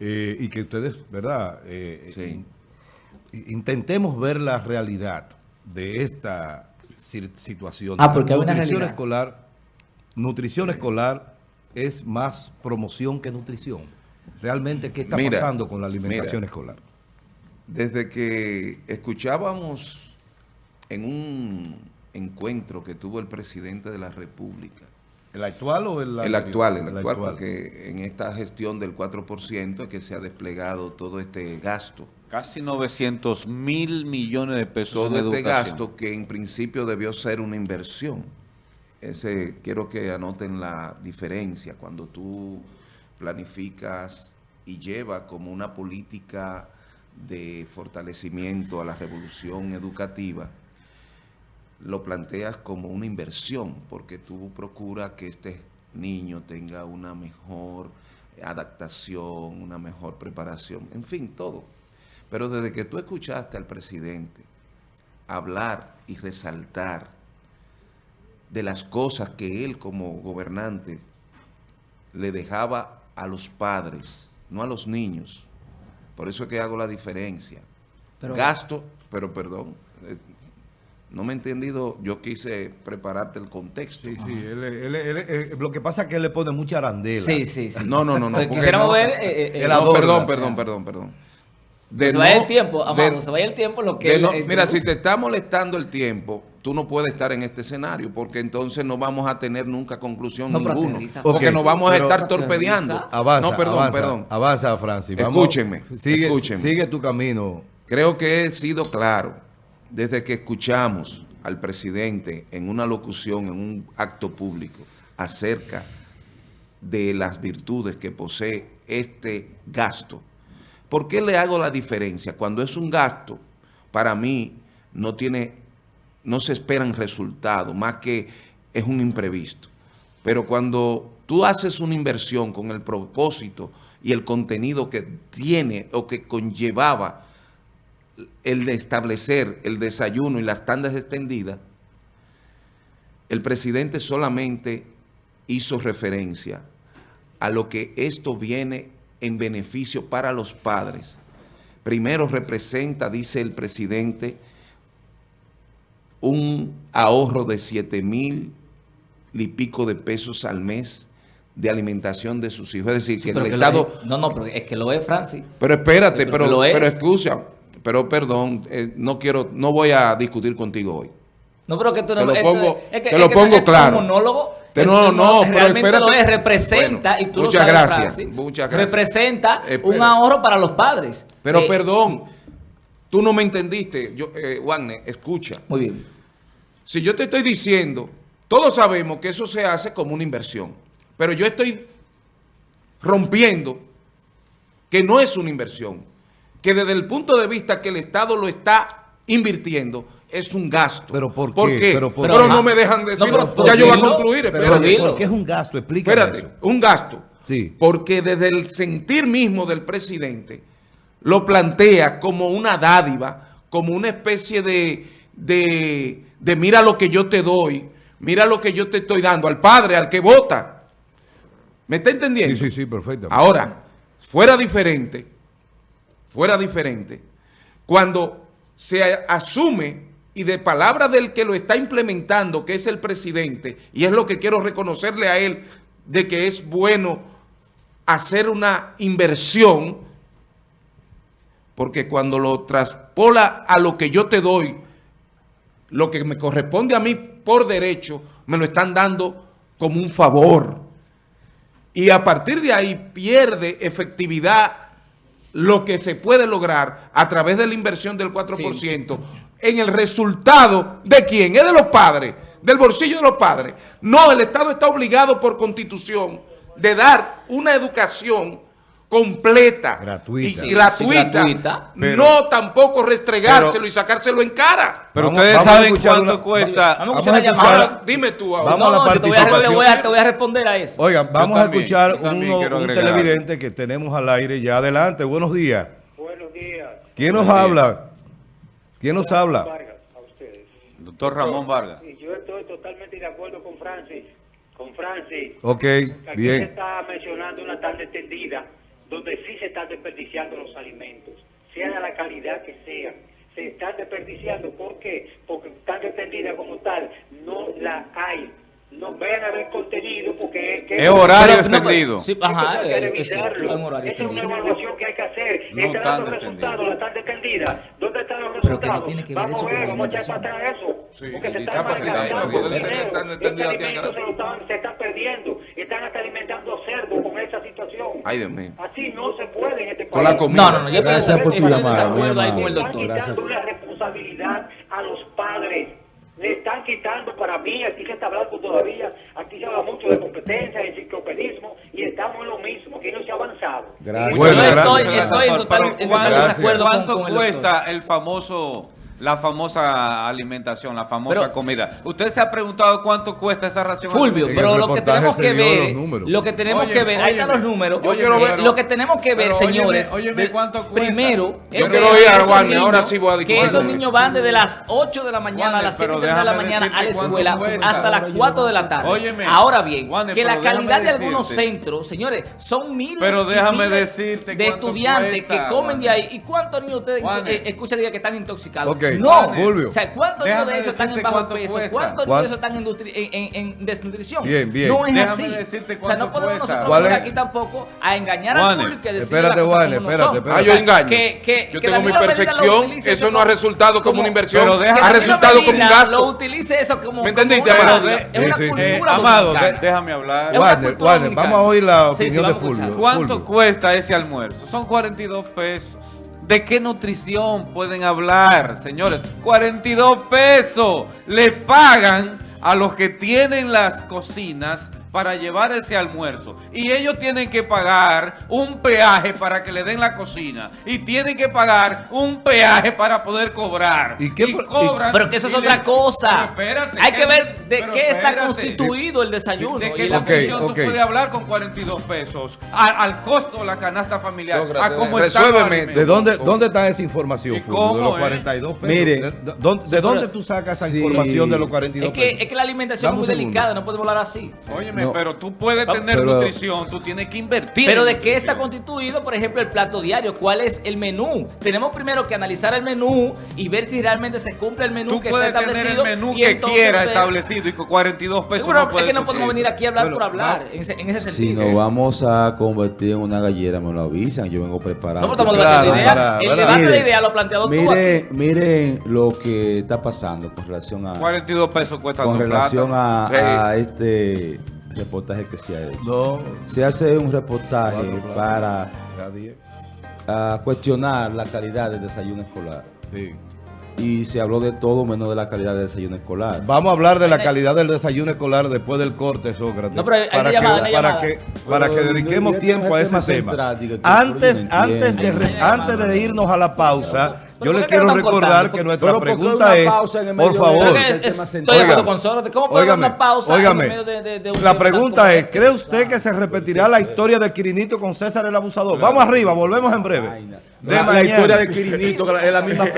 eh, y que ustedes, ¿verdad? Eh, in- intentemos ver la realidad de esta situación. Ah, porque hay una nutrición realidad. escolar, nutrición escolar es más promoción que nutrición. Realmente, ¿qué está Mira, pasando con la alimentación mira. escolar? Desde que escuchábamos en un encuentro que tuvo el presidente de la República, ¿El actual o el el actual, el actual, porque en esta gestión del 4% es que se ha desplegado todo este gasto. Casi 900 mil millones de pesos Todo en este educación. gasto que en principio debió ser una inversión. Ese, quiero que anoten la diferencia cuando tú planificas y llevas como una política de fortalecimiento a la revolución educativa, lo planteas como una inversión, porque tú procuras que este niño tenga una mejor adaptación, una mejor preparación, en fin, todo. Pero desde que tú escuchaste al presidente hablar y resaltar de las cosas que él como gobernante le dejaba a los padres, no a los niños. Por eso es que hago la diferencia. Pero- Gasto, pero perdón, eh, no me he entendido, yo quise prepararte el contexto. Sí, sí, él- él- él- él- lo que pasa es que él le pone mucha arandela. Sí, sí, sí. No, no, no, no. Pues quisiéramos no- ver... eh, eh, El No, adorno. perdón, perdón, perdón, perdón. De se vaya el tiempo, de- amamos, se vaya el tiempo lo que... de él- no- él mira, si te está molestando el tiempo, tú no puedes estar en este escenario, porque entonces no vamos a tener nunca conclusión No, ninguno. profundiza. Porque nos vamos a estar torpedeando. Avanza, no, perdón, avanza, perdón. Avanza, Francis. Escúchenme, Sigue, escúchenme. sigue tu camino. Creo que he sido claro desde que escuchamos al presidente en una locución, en un acto público, acerca de las virtudes que posee este gasto. ¿Por qué le hago la diferencia? Cuando es un gasto, para mí no tiene, no se esperan resultados, más que es un imprevisto. Pero cuando tú haces una inversión con el propósito y el contenido que tiene o que conllevaba el de establecer el desayuno y las tandas extendidas, el presidente solamente hizo referencia a lo que esto viene en beneficio para los padres. Primero representa, dice el presidente, un ahorro de 7 mil y pico de pesos al mes de alimentación de sus hijos. Es decir, Sí, que pero el que Estado... es. No, no, pero es que lo es, Francis. Pero espérate, Sí, pero pero, es. pero excusa, pero perdón, eh, no quiero, no voy a discutir contigo hoy. No, pero que tú no... Te lo pongo- es que- te es lo que pongo es claro. Un monólogo. Te- no, un no, monólogo, pero realmente lo es, representa, Bueno, y tú muchas lo sabes, gracias, Francis, muchas gracias. representa Espera. un ahorro para los padres. Pero Eh, perdón, tú no me entendiste, yo, eh, Wagner, escucha. Muy bien. Si yo te estoy diciendo, todos sabemos que eso se hace como una inversión, pero yo estoy rompiendo que no es una inversión, que desde el punto de vista que el Estado lo está invirtiendo, es un gasto. ¿Pero por qué? Pero, Pero por- no me dejan No, decirlo, pero- ya pero yo voy a concluir, pero. ¿Por qué es un gasto? Explícame Espérate, eso. un gasto. Sí. Porque desde el sentir mismo del presidente lo plantea como una dádiva, como una especie de, de, de mira lo que yo te doy, mira lo que yo te estoy dando al padre, al que vota. ¿Me está entendiendo? Sí, sí, sí, perfecto. Ahora, fuera diferente, fuera diferente, cuando se asume y de palabra del que lo está implementando, que es el presidente, y es lo que quiero reconocerle a él, de que es bueno hacer una inversión, porque cuando lo traspola a lo que yo te doy, lo que me corresponde a mí por derecho, me lo están dando como un favor. Y a partir de ahí pierde efectividad lo que se puede lograr a través de la inversión del 4% en el resultado de quién, es de los padres, del bolsillo de los padres. No, el Estado está obligado por constitución de dar una educación completa Gratuita. y gratuita, Sí, gratuita. no tampoco restregárselo y sacárselo en cara. Pero Vamos- ustedes vamos a saben cuánto una- cuesta. Vamos a Vamos escuchar a la escuchar- llamada. Ahora, dime tú ahora. Vamos a la No, yo te voy a- te voy a- te voy a responder a eso. Oigan, vamos Yo a también, escuchar también uno- un televidente que tenemos al aire ya adelante. Buenos días. Buenos días. ¿Quién nos Buenos habla? ¿Quién nos habla? Vargas, a ustedes. Doctor Ramón Vargas. Y yo estoy totalmente de acuerdo con Francis. Con Francis. Ok, Aquí se bien. está mencionando una tarde extendida donde sí se están desperdiciando los alimentos, sea de la calidad que sean. Se están desperdiciando, ¿por qué? Porque tan dependida como tal, no la hay. No vayan a ver contenido porque que- Es horario Pero, no, extendido. Sí, ajá, hay que eh, es revisarlo. cierto, es un horario Esa es una evaluación que hay que hacer. No Están dando resultados, la están defendida. ¿Dónde están los Pero que no resultados? tiene que ver vamos a ver, vamos a echar para atrás eso. Sí, porque se están facilidad, malgastando Este alimento se, lo están, se está perdiendo. Están hasta alimentando cerdo con esa situación. Ay, Dios mío. Así no se puede en este país. Con la comida. No, no, no, yo Gracias por tu llamada, con el están quitando una responsabilidad a los padres. Le están quitando para mí, aquí se está hablando todavía, aquí se habla mucho de competencia, de enciclopedismo, y estamos en lo mismo, que no se ha avanzado. Gracias. Bueno, yo estoy, gracias. estoy en total, en total ¿cuánto, desacuerdo con- cuánto con el cuesta doctor. el famoso, la famosa alimentación, la famosa Pero- comida? ¿Usted se ha preguntado cuánto cuesta esa ración? Fulvio, pero lo que tenemos que ver, lo que tenemos Oye, que ver, ahí están los números. yo quiero ver- lo que tenemos que ver, señores, óyeme de- cuánto cuesta. primero, Yo es quiero que ir a esos Warner, ahora niños- sí voy a que esos niños van desde las 8 de la mañana a las 7 pero de la mañana a la escuela cuesta. hasta las 4 de la tarde. Óyeme, Ahora bien, que la calidad de algunos decirte. centros, señores, son miles Pero y déjame miles decirte de estudiantes cuesta, que comen de ahí. ¿Y cuántos niños ustedes eh, escuchan que están intoxicados? No, Warner. Fulvio. o sea, ¿cuántos niños Déjame de esos están en bajo cuánto peso? cuesta. ¿Cuántos ¿Cuál- niños de esos están en, nutri- en- en- en desnutrición? Bien, bien. No es Déjame así. decirte o sea, no podemos cuesta. nosotros ¿Cuál venir aquí tampoco a engañar al Warner. público y a decir Espérate, no espérate, espérate. Ah, yo engaño. Que, que, yo que tengo mi utilice eso no ha resultado como una inversión, Pero deja- que ha resultado como un gasto. Lo utilice eso como. ¿Me entendiste? de- es una Sí, sí, sí. Cultura Amado, déjame hablar. Warner, Warner, vamos a oír la opinión de. Fulvio. ¿Cuánto cuesta ese almuerzo? Son 42 pesos. ¿De qué nutrición pueden hablar, señores? 42 pesos. Le pagan a los que tienen las cocinas para llevar ese almuerzo. Y ellos tienen que pagar un peaje para que le den la cocina. Y tienen que pagar un peaje para poder cobrar. ¿Y qué cobran Pero que eso es otra le- cosa. Pero espérate, Hay ¿qué- que ver de qué está espérate. constituido el desayuno. ¿De y qué la- Ok, nutrición ok. tú puedes hablar con 42 pesos? Al, al costo de la canasta familiar. Sócrates, a cómo resuélveme. ¿De dónde, dónde está esa información. De cómo, los eh? 42 pesos. Mire. ¿De, de- dónde- de dónde tú sacas esa Sí. información de los 42 Es que, pesos? es que la alimentación Dame es muy delicada, no podemos hablar así. Óyeme, No. pero tú puedes Pero- tener pero- nutrición, tú tienes que invertir. Pero de qué está constituido, por ejemplo, el plato diario, cuál es el menú. Tenemos primero que analizar el menú y ver si realmente se cumple el menú Tú que puedes está tener el establecido. menú y que usted- establecido y con 42 pesos Seguro, no es que no podemos venir aquí a hablar por hablar, en ese, en ese Si sentido. nos vamos a convertir en una gallera, me lo avisan. Yo vengo preparado. No, pero estamos Claro, debatiendo ideas. para- el debate de Miren, ideas lo has planteado tú Miren, aquí. miren lo que está pasando con relación a, 42 pesos cuesta con relación plátano. a, Sí. a este reportaje que se ha hecho. No. Se hace un reportaje para cuestionar la calidad del desayuno escolar. Sí. Y se habló de todo menos de la calidad del desayuno escolar. Vamos a hablar de la calidad del desayuno escolar después del corte, Sócrates. No, pero hay- para que, para que, para que Pero, dediquemos tiempo a es ese tema. central, Antes, antes, de, antes de irnos a la pausa, yo ¿por le qué lo quiero recordar que nuestra Pero ¿por qué pregunta es, por favor, estoy de con Sócrates. ¿Cómo puede haber una pausa en medio de, de- de un La pregunta como es, este? ¿cree usted que se repetirá la historia de Quirinito con César el Abusador? Vamos arriba, volvemos en breve. De La, historia de Quirinito, que es la misma